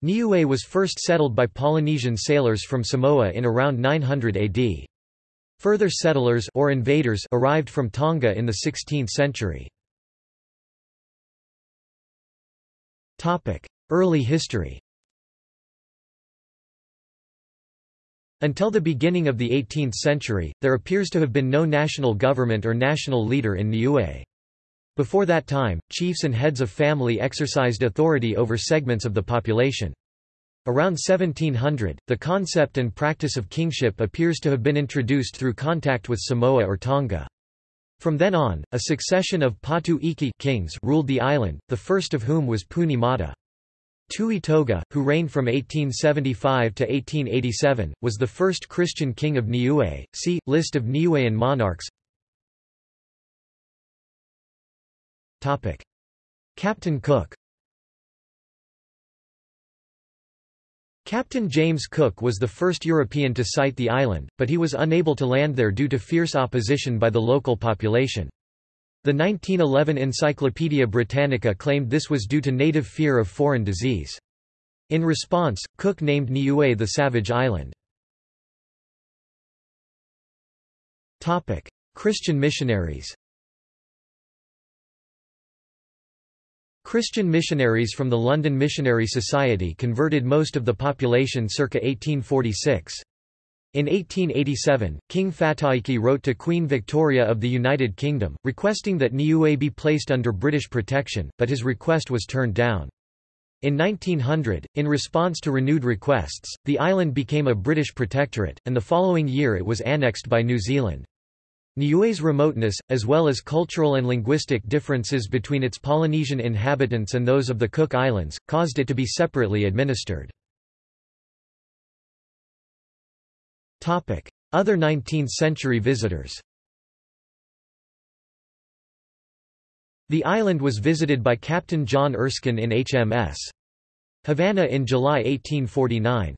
Niue was first settled by Polynesian sailors from Samoa in around 900 AD. Further settlers or invaders arrived from Tonga in the 16th century. Early history Until the beginning of the 18th century, there appears to have been no national government or national leader in Niue. Before that time, chiefs and heads of family exercised authority over segments of the population. Around 1700, the concept and practice of kingship appears to have been introduced through contact with Samoa or Tonga. From then on, a succession of Patu Iki kings ruled the island, the first of whom was Puni Mata. Tui Toga, who reigned from 1875 to 1887, was the first Christian king of Niue. See, List of Niuean monarchs Captain Cook Captain James Cook was the first European to sight the island, but he was unable to land there due to fierce opposition by the local population. The 1911 Encyclopaedia Britannica claimed this was due to native fear of foreign disease. In response, Cook named Niue the Savage Island. Christian missionaries Christian missionaries from the London Missionary Society converted most of the population circa 1846. In 1887, King Fataiki wrote to Queen Victoria of the United Kingdom, requesting that Niue be placed under British protection, but his request was turned down. In 1900, in response to renewed requests, the island became a British protectorate, and the following year it was annexed by New Zealand. Niue's remoteness, as well as cultural and linguistic differences between its Polynesian inhabitants and those of the Cook Islands, caused it to be separately administered. Other 19th-century visitors The island was visited by Captain John Erskine in HMS Havannah in July 1849.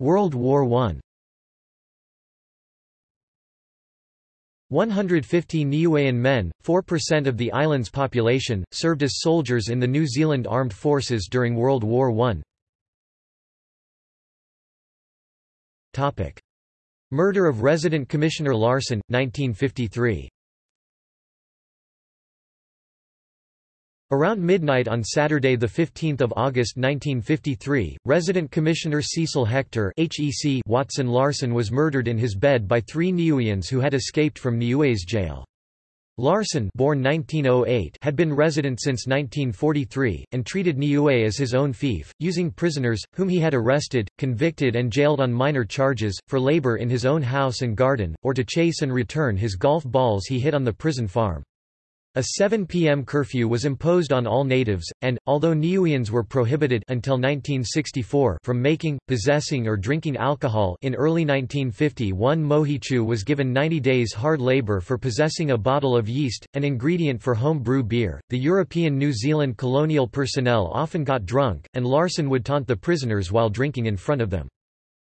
World War I 150 Niuean men, 4% of the island's population, served as soldiers in the New Zealand Armed Forces during World War I. Topic. Murder of Resident Commissioner Larson, 1953 Around midnight on Saturday 15 August 1953, Resident Commissioner Cecil Hector Watson Larson was murdered in his bed by three Niueans who had escaped from Niue's jail. Larson born 1908 had been resident since 1943, and treated Niue as his own fief, using prisoners, whom he had arrested, convicted and jailed on minor charges, for labor in his own house and garden, or to chase and return his golf balls he hit on the prison farm. A 7 p.m. curfew was imposed on all natives, and, although Niueans were prohibited until 1964 from making, possessing or drinking alcohol in early 1951 one Mohichu was given 90 days hard labor for possessing a bottle of yeast, an ingredient for home brew beer. The European New Zealand colonial personnel often got drunk, and Larson would taunt the prisoners while drinking in front of them.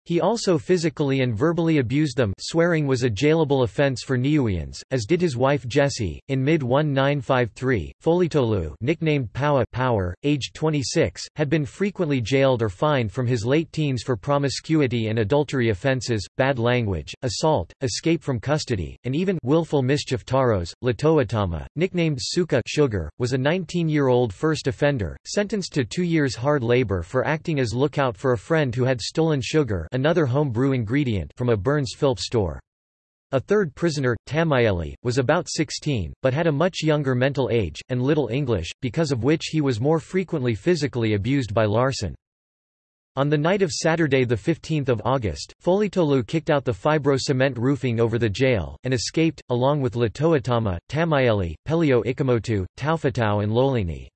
He also physically and verbally abused them swearing was a jailable offence for Niueans, as did his wife Jessie. In mid-1953, Folitolu nicknamed Power, Power, aged 26, had been frequently jailed or fined from his late teens for promiscuity and adultery offences, bad language, assault, escape from custody, and even willful mischief Taros. Latoatama, nicknamed Suka Sugar, was a 19-year-old first offender, sentenced to two years hard labour for acting as lookout for a friend who had stolen sugar another home brew ingredient from a Burns Philp store. A third prisoner, Tamaeli, was about 16, but had a much younger mental age, and little English, because of which he was more frequently physically abused by Larson. On the night of Saturday 15 August, Folitolu kicked out the fibro-cement roofing over the jail, and escaped, along with Latoatama, Tamaeli, Pelio Ikamotu, Taufatau and Lolini.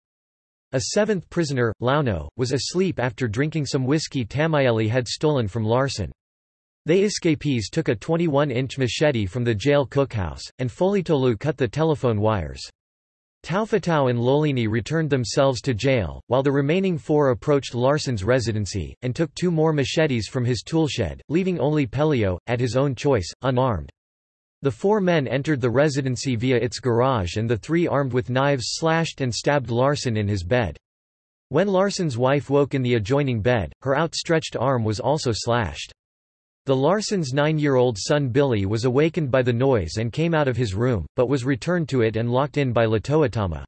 A seventh prisoner, Launo, was asleep after drinking some whiskey Tamaeli had stolen from Larson. They escapees took a 21-inch machete from the jail cookhouse, and Folitolu cut the telephone wires. Taufatau and Lolini returned themselves to jail, while the remaining four approached Larson's residency, and took two more machetes from his toolshed, leaving only Pelio, at his own choice, unarmed. The four men entered the residency via its garage and the three armed with knives slashed and stabbed Larson in his bed. When Larson's wife woke in the adjoining bed, her outstretched arm was also slashed. The Larson's nine-year-old son Billy was awakened by the noise and came out of his room, but was returned to it and locked in by Latoatama.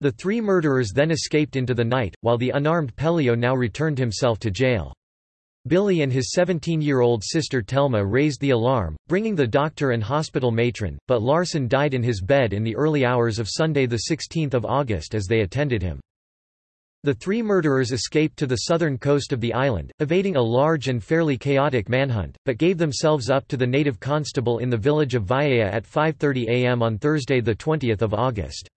The three murderers then escaped into the night, while the unarmed Pelio now returned himself to jail. Billy and his 17-year-old sister Telma raised the alarm, bringing the doctor and hospital matron, but Larson died in his bed in the early hours of Sunday 16 August as they attended him. The three murderers escaped to the southern coast of the island, evading a large and fairly chaotic manhunt, but gave themselves up to the native constable in the village of Vaiea at 5.30 am on Thursday 20 August.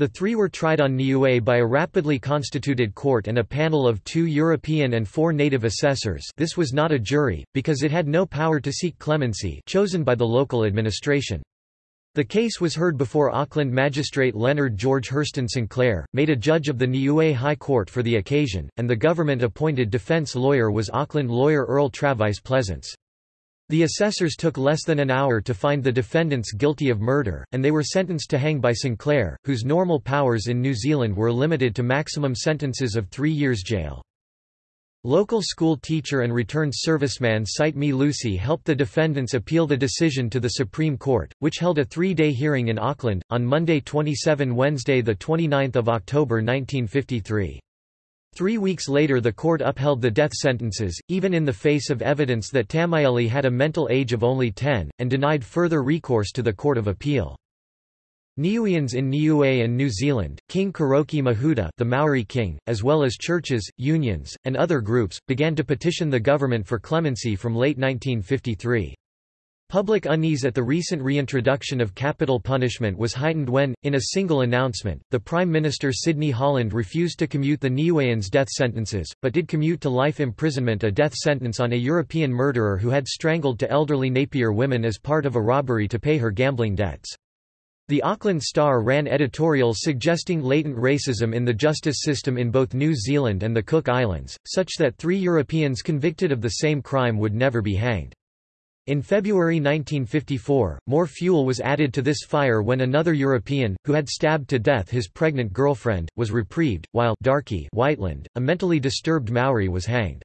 The three were tried on Niue by a rapidly constituted court and a panel of two European and four native assessors this was not a jury, because it had no power to seek clemency chosen by the local administration. The case was heard before Auckland magistrate Leonard George Hurston Sinclair, made a judge of the Niue High Court for the occasion, and the government-appointed defence lawyer was Auckland lawyer Earl Travis Pleasance. The assessors took less than an hour to find the defendants guilty of murder, and they were sentenced to hang by Sinclair, whose normal powers in New Zealand were limited to maximum sentences of three years jail. Local school teacher and returned serviceman Cite Me Lucy helped the defendants appeal the decision to the Supreme Court, which held a three-day hearing in Auckland, on Monday 27 Wednesday 29 October 1953. Three weeks later the court upheld the death sentences, even in the face of evidence that Tamaeli had a mental age of only 10, and denied further recourse to the Court of Appeal. Niueans in Niue and New Zealand, King Koroki Mahuta the Maori king, as well as churches, unions, and other groups, began to petition the government for clemency from late 1953. Public unease at the recent reintroduction of capital punishment was heightened when, in a single announcement, the Prime Minister Sidney Holland refused to commute the Niueans' death sentences, but did commute to life imprisonment a death sentence on a European murderer who had strangled to elderly Napier women as part of a robbery to pay her gambling debts. The Auckland Star ran editorials suggesting latent racism in the justice system in both New Zealand and the Cook Islands, such that three Europeans convicted of the same crime would never be hanged. In February 1954, more fuel was added to this fire when another European, who had stabbed to death his pregnant girlfriend, was reprieved, while Darky Whiteland, a mentally disturbed Maori was hanged.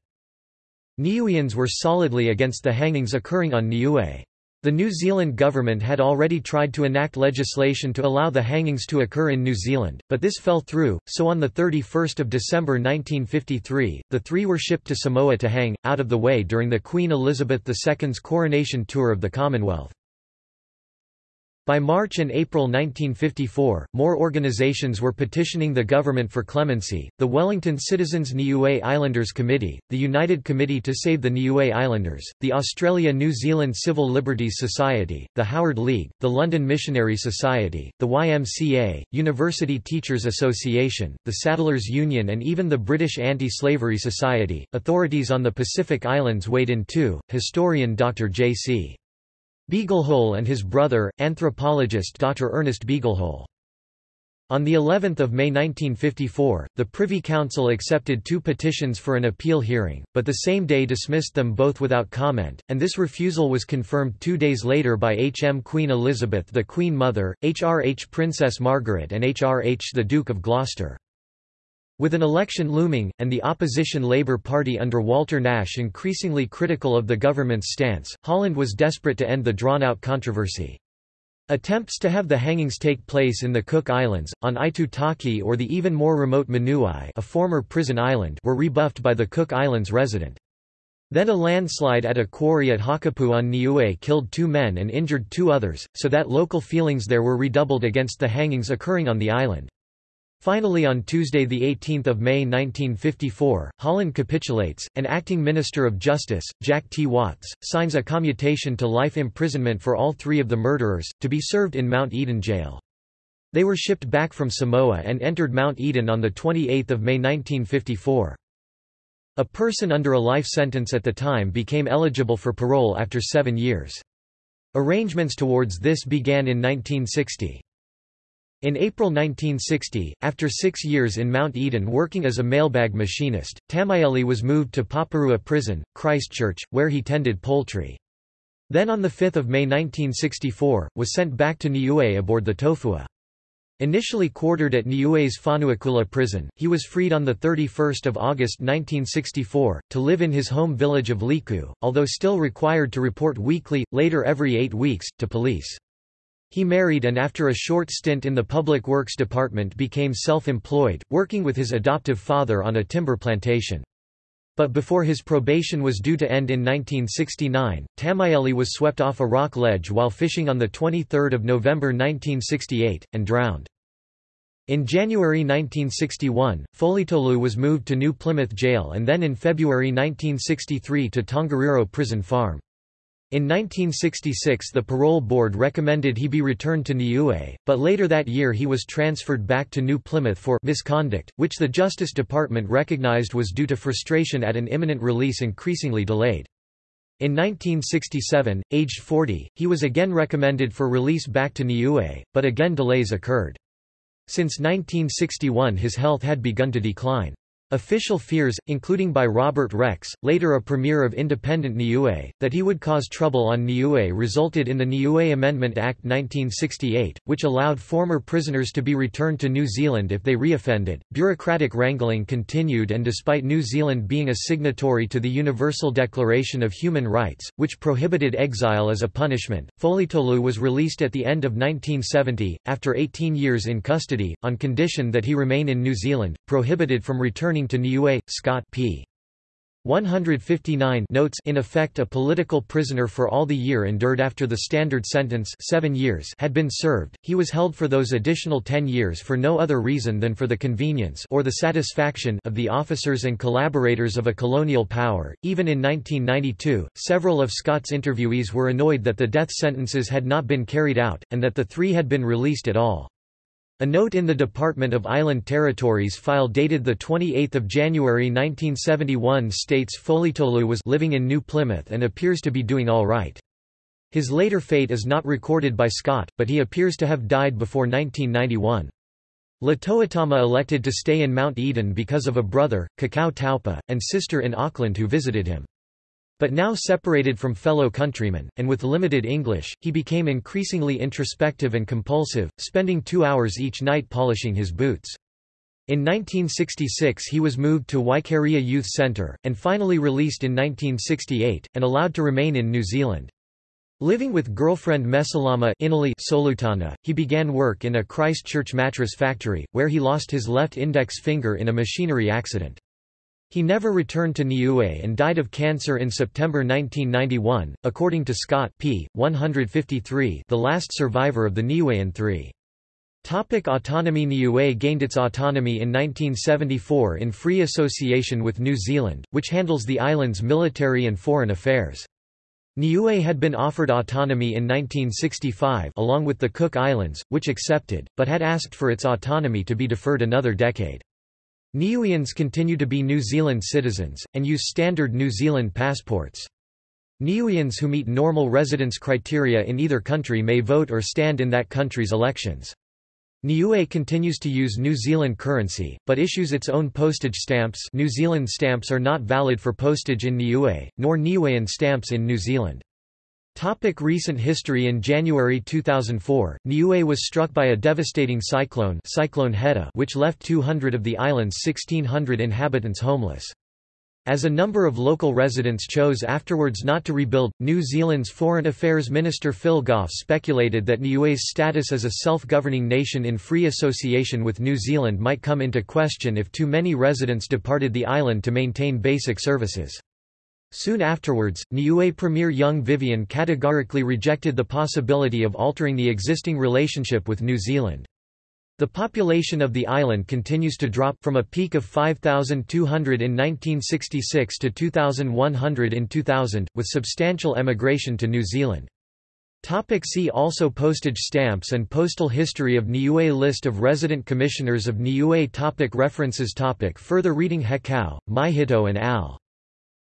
Niueans were solidly against the hangings occurring on Niue. The New Zealand government had already tried to enact legislation to allow the hangings to occur in New Zealand, but this fell through, so on 31 December 1953, the three were shipped to Samoa to hang, out of the way during the Queen Elizabeth II's coronation tour of the Commonwealth. By March and April 1954, more organizations were petitioning the government for clemency, the Wellington Citizens Niue Islanders Committee, the United Committee to Save the Niue Islanders, the Australia-New Zealand Civil Liberties Society, the Howard League, the London Missionary Society, the YMCA, University Teachers Association, the Saddlers Union and even the British Anti-Slavery Society. Authorities on the Pacific Islands weighed in too. Historian Dr. J.C. Beaglehole and his brother, anthropologist Dr. Ernest Beaglehole. On the 11th of May 1954, the Privy Council accepted two petitions for an appeal hearing, but the same day dismissed them both without comment, and this refusal was confirmed two days later by HM Queen Elizabeth the Queen Mother, HRH Princess Margaret and HRH the Duke of Gloucester. With an election looming, and the opposition Labour Party under Walter Nash increasingly critical of the government's stance, Holland was desperate to end the drawn-out controversy. Attempts to have the hangings take place in the Cook Islands, on Aitutaki or the even more remote Manuae a former prison island were rebuffed by the Cook Islands resident. Then a landslide at a quarry at Hakupu on Niue killed two men and injured two others, so that local feelings there were redoubled against the hangings occurring on the island. Finally on Tuesday 18 May 1954, Holland capitulates, and acting Minister of Justice, Jack T. Watts, signs a commutation to life imprisonment for all three of the murderers, to be served in Mount Eden jail. They were shipped back from Samoa and entered Mount Eden on 28 May 1954. A person under a life sentence at the time became eligible for parole after seven years. Arrangements towards this began in 1960. In April 1960, after six years in Mount Eden working as a mailbag machinist, Tamaeli was moved to Paparua Prison, Christchurch, where he tended poultry. Then on 5 May 1964, was sent back to Niue aboard the Tofua. Initially quartered at Niue's Fonuakula prison, he was freed on 31 August 1964, to live in his home village of Liku, although still required to report weekly, later every eight weeks, to police. He married and after a short stint in the Public Works Department became self-employed, working with his adoptive father on a timber plantation. But before his probation was due to end in 1969, Tamaeli was swept off a rock ledge while fishing on 23 November 1968, and drowned. In January 1961, Folitolu was moved to New Plymouth Jail and then in February 1963 to Tongariro Prison Farm. In 1966 the parole board recommended he be returned to Niue, but later that year he was transferred back to New Plymouth for misconduct, which the Justice Department recognized was due to frustration at an imminent release increasingly delayed. In 1967, aged 40, he was again recommended for release back to Niue, but again delays occurred. Since 1961 his health had begun to decline. Official fears, including by Robert Rex, later a premier of independent Niue, that he would cause trouble on Niue resulted in the Niue Amendment Act 1968, which allowed former prisoners to be returned to New Zealand if they reoffended. Bureaucratic wrangling continued and despite New Zealand being a signatory to the Universal Declaration of Human Rights, which prohibited exile as a punishment, Folitolu was released at the end of 1970, after 18 years in custody, on condition that he remain in New Zealand, prohibited from returning returning to Niue, Scott p. 159 notes in effect a political prisoner for all the year endured after the standard sentence seven years had been served, he was held for those additional ten years for no other reason than for the convenience or the satisfaction of the officers and collaborators of a colonial power. Even in 1992, several of Scott's interviewees were annoyed that the death sentences had not been carried out, and that the three had been released at all. A note in the Department of Island Territories file dated 28 January 1971 states Folitolu was living in New Plymouth and appears to be doing all right. His later fate is not recorded by Scott, but he appears to have died before 1991. Latoatama elected to stay in Mount Eden because of a brother, Kakau Taupa, and sister in Auckland who visited him. But now separated from fellow countrymen, and with limited English, he became increasingly introspective and compulsive, spending two hours each night polishing his boots. In 1966 he was moved to Waikeria Youth Centre, and finally released in 1968, and allowed to remain in New Zealand. Living with girlfriend Mesalama Solutana, he began work in a Christchurch mattress factory, where he lost his left index finger in a machinery accident. He never returned to Niue and died of cancer in September 1991, according to Scott p. 153 the last survivor of the Niuean Three. Topic autonomy Niue gained its autonomy in 1974 in free association with New Zealand, which handles the island's military and foreign affairs. Niue had been offered autonomy in 1965 along with the Cook Islands, which accepted, but had asked for its autonomy to be deferred another decade. Niueans continue to be New Zealand citizens, and use standard New Zealand passports. Niueans who meet normal residence criteria in either country may vote or stand in that country's elections. Niue continues to use New Zealand currency, but issues its own postage stamps New Zealand stamps are not valid for postage in Niue, nor Niuean stamps in New Zealand. Topic recent history In January 2004, Niue was struck by a devastating cyclone Cyclone Heta which left 200 of the island's 1,600 inhabitants homeless. As a number of local residents chose afterwards not to rebuild, New Zealand's Foreign Affairs Minister Phil Goff speculated that Niue's status as a self-governing nation in free association with New Zealand might come into question if too many residents departed the island to maintain basic services. Soon afterwards, Niue Premier Young Vivian categorically rejected the possibility of altering the existing relationship with New Zealand. The population of the island continues to drop, from a peak of 5,200 in 1966 to 2,100 in 2000, with substantial emigration to New Zealand. Topic see also Postage stamps and postal history of Niue List of resident commissioners of Niue topic References topic Further reading Hekau, Maihito and al.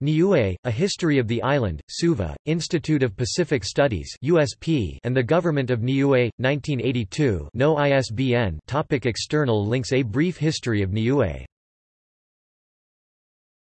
Niue, A History of the Island, Suva, Institute of Pacific Studies USP and the Government of Niue, 1982 no ISBN topic External links. A brief history of Niue